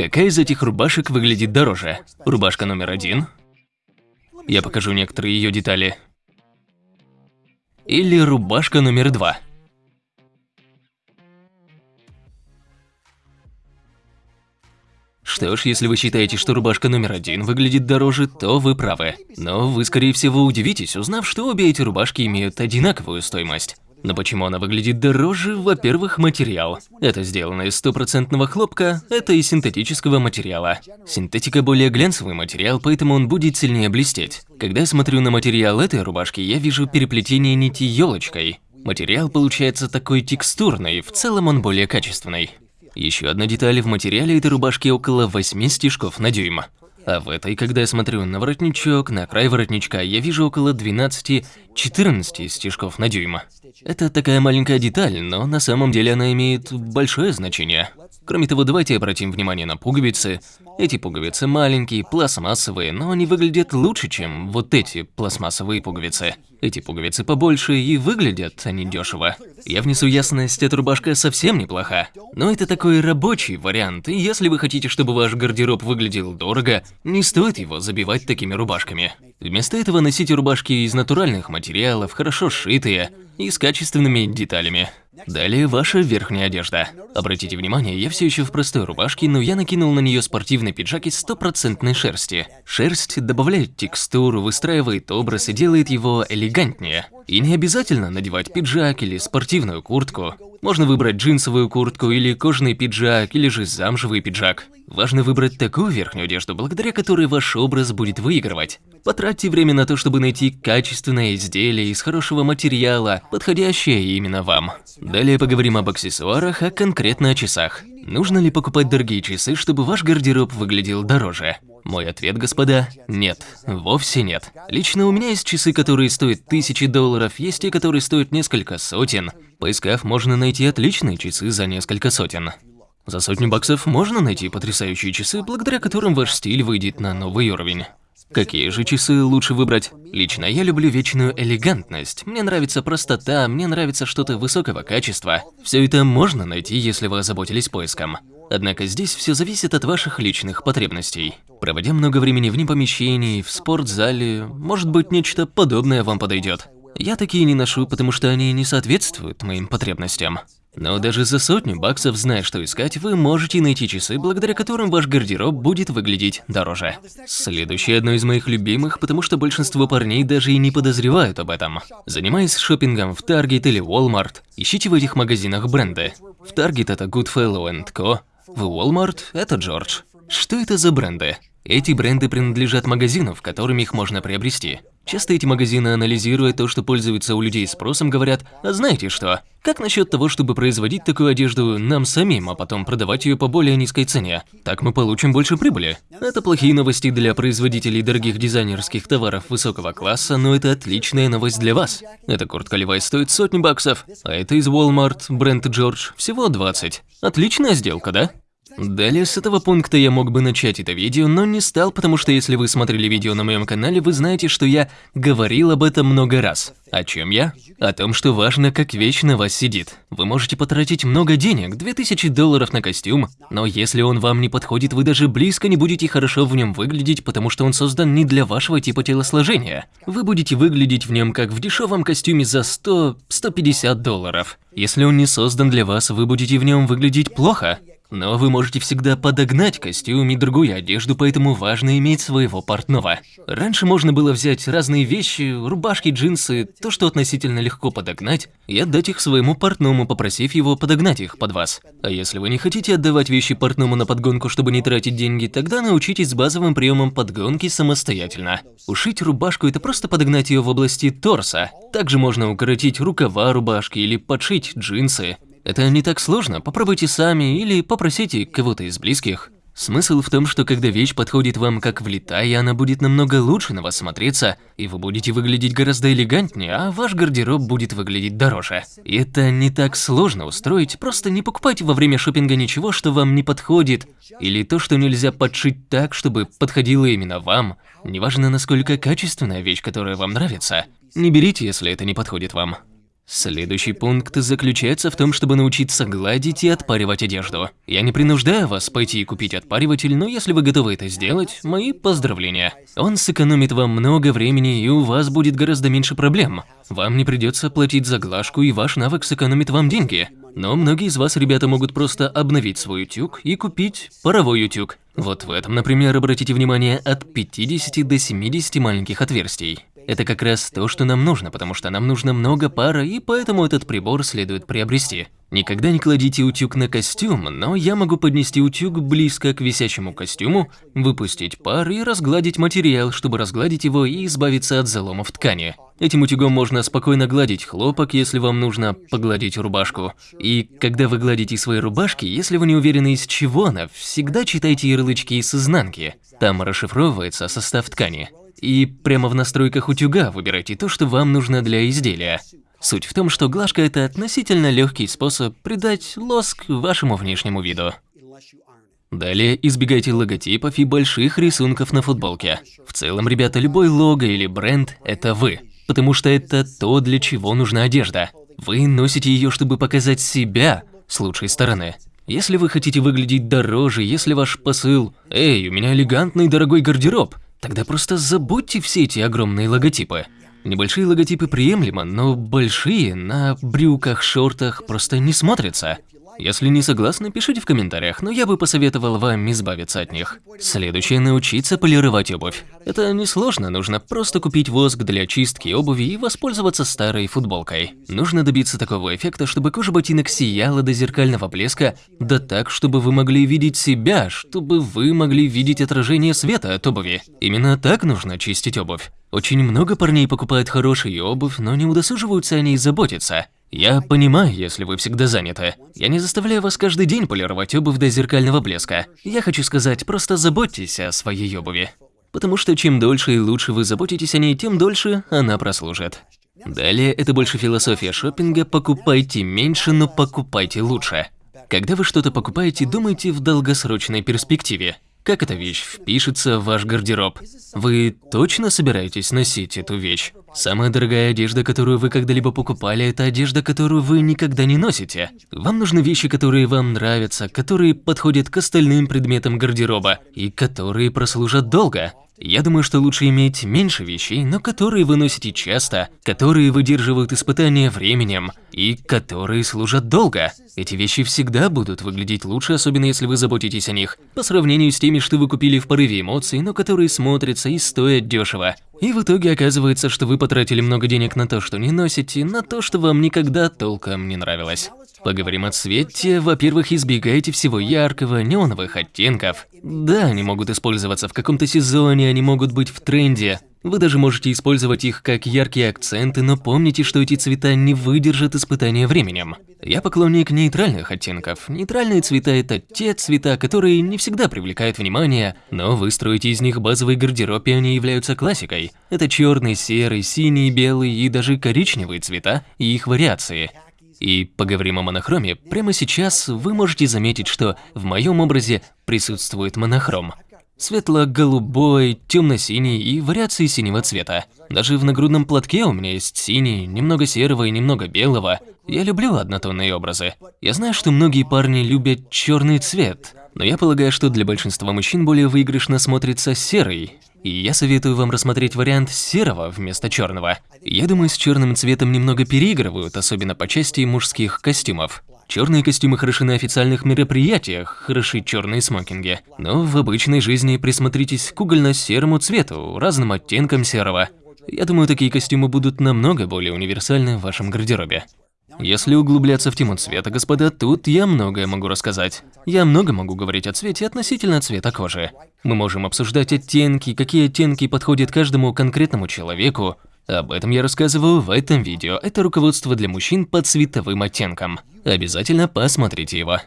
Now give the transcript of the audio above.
Какая из этих рубашек выглядит дороже? Рубашка номер один. Я покажу некоторые ее детали. Или рубашка номер два. Что ж, если вы считаете, что рубашка номер один выглядит дороже, то вы правы. Но вы, скорее всего, удивитесь, узнав, что обе эти рубашки имеют одинаковую стоимость. Но почему она выглядит дороже? Во-первых, материал. Это сделано из стопроцентного хлопка, это из синтетического материала. Синтетика более глянцевый материал, поэтому он будет сильнее блестеть. Когда я смотрю на материал этой рубашки, я вижу переплетение нити елочкой. Материал получается такой текстурный, в целом он более качественный. Еще одна деталь, в материале этой рубашки около 8 стежков на дюйм. А в этой, когда я смотрю на воротничок, на край воротничка, я вижу около 12-14 стежков на дюйм. Это такая маленькая деталь, но на самом деле она имеет большое значение. Кроме того, давайте обратим внимание на пуговицы. Эти пуговицы маленькие, пластмассовые, но они выглядят лучше, чем вот эти пластмассовые пуговицы. Эти пуговицы побольше и выглядят они дешево. Я внесу ясность, эта рубашка совсем неплоха. Но это такой рабочий вариант, и если вы хотите, чтобы ваш гардероб выглядел дорого, не стоит его забивать такими рубашками. Вместо этого носите рубашки из натуральных материалов, хорошо сшитые и с качественными деталями. Далее ваша верхняя одежда. Обратите внимание, я все еще в простой рубашке, но я накинул на нее спортивный пиджак из стопроцентной шерсти. Шерсть добавляет текстуру, выстраивает образ и делает его элегантнее. И не обязательно надевать пиджак или спортивную куртку. Можно выбрать джинсовую куртку или кожаный пиджак, или же замшевый пиджак. Важно выбрать такую верхнюю одежду, благодаря которой ваш образ будет выигрывать. Потратьте время на то, чтобы найти качественное изделие из хорошего материала, подходящее именно вам. Далее поговорим об аксессуарах, а конкретно о часах. Нужно ли покупать дорогие часы, чтобы ваш гардероб выглядел дороже? Мой ответ, господа, нет, вовсе нет. Лично у меня есть часы, которые стоят тысячи долларов, есть те, которые стоят несколько сотен. Поискав, можно найти отличные часы за несколько сотен. За сотню баксов можно найти потрясающие часы, благодаря которым ваш стиль выйдет на новый уровень. Какие же часы лучше выбрать? Лично я люблю вечную элегантность. Мне нравится простота, мне нравится что-то высокого качества. Все это можно найти, если вы озаботились поиском. Однако здесь все зависит от ваших личных потребностей. Проводя много времени вне помещений, в спортзале, может быть нечто подобное вам подойдет. Я такие не ношу, потому что они не соответствуют моим потребностям. Но даже за сотню баксов, зная, что искать, вы можете найти часы, благодаря которым ваш гардероб будет выглядеть дороже. Следующее одно из моих любимых, потому что большинство парней даже и не подозревают об этом. Занимаясь шопингом в Target или Walmart, ищите в этих магазинах бренды. В Target это Goodfellow Co, в Walmart это George. Что это за бренды? Эти бренды принадлежат магазинам, в которыми их можно приобрести. Часто эти магазины, анализируя то, что пользуется у людей спросом, говорят, а знаете что, как насчет того, чтобы производить такую одежду нам самим, а потом продавать ее по более низкой цене? Так мы получим больше прибыли. Это плохие новости для производителей дорогих дизайнерских товаров высокого класса, но это отличная новость для вас. Эта куртка Levi's стоит сотни баксов, а это из Walmart, бренд George, всего 20. Отличная сделка, да? Далее с этого пункта я мог бы начать это видео, но не стал, потому что если вы смотрели видео на моем канале, вы знаете, что я говорил об этом много раз. О чем я? О том, что важно, как вещь вас сидит. Вы можете потратить много денег, 2000 долларов на костюм, но если он вам не подходит, вы даже близко не будете хорошо в нем выглядеть, потому что он создан не для вашего типа телосложения. Вы будете выглядеть в нем как в дешевом костюме за 100-150 долларов. Если он не создан для вас, вы будете в нем выглядеть плохо. Но вы можете всегда подогнать костюм и другую одежду, поэтому важно иметь своего портного. Раньше можно было взять разные вещи, рубашки, джинсы, то, что относительно легко подогнать, и отдать их своему портному, попросив его подогнать их под вас. А если вы не хотите отдавать вещи портному на подгонку, чтобы не тратить деньги, тогда научитесь базовым приемам подгонки самостоятельно. Ушить рубашку – это просто подогнать ее в области торса. Также можно укоротить рукава рубашки или подшить джинсы. Это не так сложно, попробуйте сами или попросите кого-то из близких. Смысл в том, что когда вещь подходит вам как влетая, она будет намного лучше на вас смотреться, и вы будете выглядеть гораздо элегантнее, а ваш гардероб будет выглядеть дороже. И это не так сложно устроить, просто не покупайте во время шопинга ничего, что вам не подходит, или то, что нельзя подшить так, чтобы подходило именно вам. Неважно, насколько качественная вещь, которая вам нравится, не берите, если это не подходит вам. Следующий пункт заключается в том, чтобы научиться гладить и отпаривать одежду. Я не принуждаю вас пойти и купить отпариватель, но если вы готовы это сделать, мои поздравления. Он сэкономит вам много времени и у вас будет гораздо меньше проблем. Вам не придется платить за глажку и ваш навык сэкономит вам деньги. Но многие из вас, ребята, могут просто обновить свой утюг и купить паровой утюг. Вот в этом, например, обратите внимание, от 50 до 70 маленьких отверстий. Это как раз то, что нам нужно, потому что нам нужно много пара, и поэтому этот прибор следует приобрести. Никогда не кладите утюг на костюм, но я могу поднести утюг близко к висящему костюму, выпустить пар и разгладить материал, чтобы разгладить его и избавиться от заломов ткани. Этим утюгом можно спокойно гладить хлопок, если вам нужно погладить рубашку. И когда вы гладите свои рубашки, если вы не уверены из чего она, всегда читайте ярлычки с изнанки. Там расшифровывается состав ткани. И прямо в настройках утюга выбирайте то, что вам нужно для изделия. Суть в том, что глажка – это относительно легкий способ придать лоск вашему внешнему виду. Далее избегайте логотипов и больших рисунков на футболке. В целом, ребята, любой лого или бренд – это вы. Потому что это то, для чего нужна одежда. Вы носите ее, чтобы показать себя с лучшей стороны. Если вы хотите выглядеть дороже, если ваш посыл «Эй, у меня элегантный дорогой гардероб», Тогда просто забудьте все эти огромные логотипы. Небольшие логотипы приемлемо, но большие на брюках, шортах просто не смотрятся. Если не согласны, пишите в комментариях, но я бы посоветовал вам избавиться от них. Следующее – научиться полировать обувь. Это несложно, нужно просто купить воск для чистки обуви и воспользоваться старой футболкой. Нужно добиться такого эффекта, чтобы кожа ботинок сияла до зеркального блеска, да так, чтобы вы могли видеть себя, чтобы вы могли видеть отражение света от обуви. Именно так нужно чистить обувь. Очень много парней покупают хорошую обувь, но не удосуживаются о ней заботиться. Я понимаю, если вы всегда заняты. Я не заставляю вас каждый день полировать обувь до зеркального блеска. Я хочу сказать, просто заботьтесь о своей обуви. Потому что чем дольше и лучше вы заботитесь о ней, тем дольше она прослужит. Далее, это больше философия шопинга «покупайте меньше, но покупайте лучше». Когда вы что-то покупаете, думайте в долгосрочной перспективе. Как эта вещь впишется в ваш гардероб? Вы точно собираетесь носить эту вещь? Самая дорогая одежда, которую вы когда-либо покупали, это одежда, которую вы никогда не носите. Вам нужны вещи, которые вам нравятся, которые подходят к остальным предметам гардероба и которые прослужат долго. Я думаю, что лучше иметь меньше вещей, но которые вы носите часто, которые выдерживают испытания временем и которые служат долго. Эти вещи всегда будут выглядеть лучше, особенно если вы заботитесь о них, по сравнению с теми, что вы купили в порыве эмоций, но которые смотрятся и стоят дешево. И в итоге оказывается, что вы потратили много денег на то, что не носите, на то, что вам никогда толком не нравилось. Поговорим о цвете. Во-первых, избегайте всего яркого, неоновых оттенков. Да, они могут использоваться в каком-то сезоне, они могут быть в тренде. Вы даже можете использовать их как яркие акценты, но помните, что эти цвета не выдержат испытания временем. Я поклонник нейтральных оттенков. Нейтральные цвета – это те цвета, которые не всегда привлекают внимание, но вы строите из них базовый гардероб, и они являются классикой. Это черный, серый, синий, белый и даже коричневые цвета и их вариации. И поговорим о монохроме. Прямо сейчас вы можете заметить, что в моем образе присутствует монохром. Светло-голубой, темно-синий и вариации синего цвета. Даже в нагрудном платке у меня есть синий, немного серого и немного белого. Я люблю однотонные образы. Я знаю, что многие парни любят черный цвет, но я полагаю, что для большинства мужчин более выигрышно смотрится серый. И я советую вам рассмотреть вариант серого вместо черного. Я думаю, с черным цветом немного переигрывают, особенно по части мужских костюмов. Черные костюмы хороши на официальных мероприятиях, хороши черные смокинги. Но в обычной жизни присмотритесь к угольно-серому цвету, разным оттенкам серого. Я думаю, такие костюмы будут намного более универсальны в вашем гардеробе. Если углубляться в тему цвета, господа, тут я многое могу рассказать. Я много могу говорить о цвете относительно цвета кожи. Мы можем обсуждать оттенки, какие оттенки подходят каждому конкретному человеку, об этом я рассказываю в этом видео. Это руководство для мужчин по цветовым оттенкам. Обязательно посмотрите его.